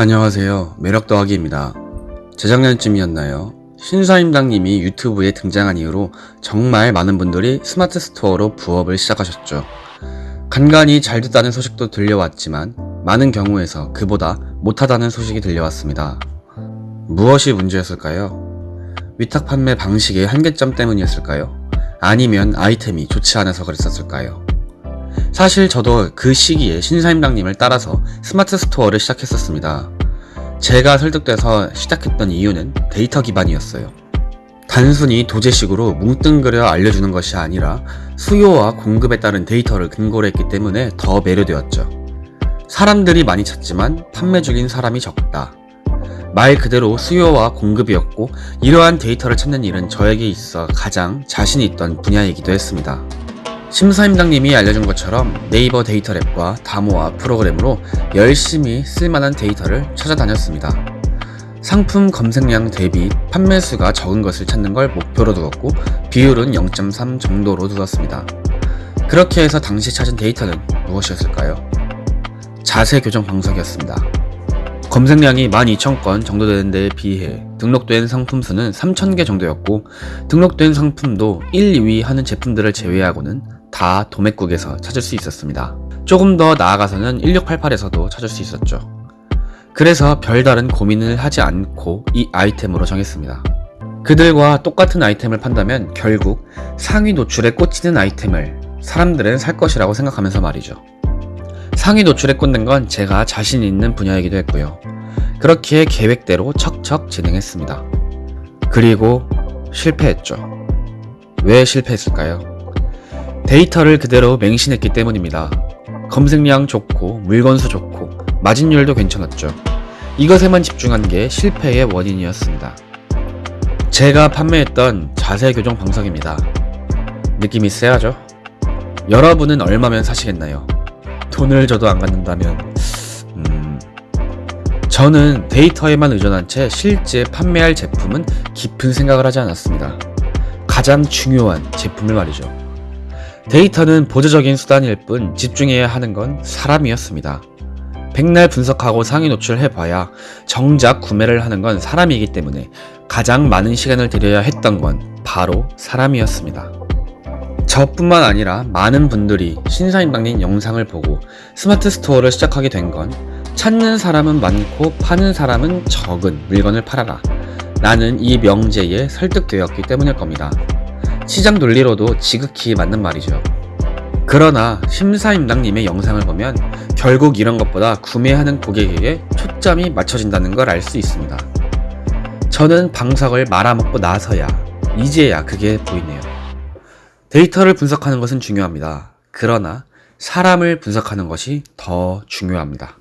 안녕하세요. 매력 더하기입니다. 재작년쯤이었나요? 신사임당님이 유튜브에 등장한 이후로 정말 많은 분들이 스마트 스토어로 부업을 시작하셨죠. 간간히 잘 됐다는 소식도 들려왔지만 많은 경우에서 그보다 못하다는 소식이 들려왔습니다. 무엇이 문제였을까요? 위탁 판매 방식의 한계점 때문이었을까요? 아니면 아이템이 좋지 않아서 그랬었을까요? 사실 저도 그 시기에 신사임당님을 따라서 스마트 스토어를 시작했었습니다. 제가 설득돼서 시작했던 이유는 데이터 기반이었어요. 단순히 도제식으로 뭉뚱그려 알려주는 것이 아니라 수요와 공급에 따른 데이터를 근거로 했기 때문에 더 매료되었죠. 사람들이 많이 찾지만 판매 중인 사람이 적다. 말 그대로 수요와 공급이었고 이러한 데이터를 찾는 일은 저에게 있어 가장 자신이 있던 분야이기도 했습니다. 신사임당님이 알려준 것처럼 네이버 데이터 랩과 다모아 프로그램으로 열심히 쓸만한 데이터를 찾아다녔습니다. 상품 검색량 대비 판매 수가 적은 것을 찾는 걸 목표로 두었고 비율은 0.3 정도로 두었습니다. 그렇게 해서 당시 찾은 데이터는 무엇이었을까요? 자세 교정 방석이었습니다. 검색량이 12,000건 정도 되는 데에 비해 등록된 상품 수는 3,000개 정도였고 등록된 상품도 1, 2위 하는 제품들을 제외하고는 다 도매국에서 찾을 수 있었습니다. 조금 더 나아가서는 1688에서도 찾을 수 있었죠. 그래서 별다른 고민을 하지 않고 이 아이템으로 정했습니다. 그들과 똑같은 아이템을 판다면 결국 상위 노출에 꽂히는 아이템을 사람들은 살 것이라고 생각하면서 말이죠. 상위 노출에 꽂는 건 제가 자신 있는 분야이기도 했고요. 그렇게 계획대로 척척 진행했습니다. 그리고 실패했죠. 왜 실패했을까요? 데이터를 그대로 맹신했기 때문입니다. 검색량 좋고 물건수 좋고 마진율도 괜찮았죠. 이것에만 집중한 게 실패의 원인이었습니다. 제가 판매했던 자세 교정 방석입니다. 느낌이 세하죠? 여러분은 얼마면 사시겠나요? 돈을 줘도 안 갖는다면 음... 저는 데이터에만 의존한 채 실제 판매할 제품은 깊은 생각을 하지 않았습니다. 가장 중요한 제품을 말이죠. 데이터는 보조적인 수단일 뿐 집중해야 하는 건 사람이었습니다. 백날 분석하고 상위 노출해봐야 정작 구매를 하는 건 사람이기 때문에 가장 많은 시간을 들여야 했던 건 바로 사람이었습니다. 저뿐만 아니라 많은 분들이 신사임당님 영상을 보고 스마트 스토어를 시작하게 된 건 찾는 사람은 많고 파는 사람은 적은 물건을 팔아라 라는 이 명제에 설득되었기 때문일 겁니다. 시장 논리로도 지극히 맞는 말이죠. 그러나 신사임당님의 영상을 보면 결국 이런 것보다 구매하는 고객에게 초점이 맞춰진다는 걸 알 수 있습니다. 저는 방석을 말아먹고 나서야 이제야 그게 보이네요. 데이터를 분석하는 것은 중요합니다. 그러나 사람을 분석하는 것이 더 중요합니다.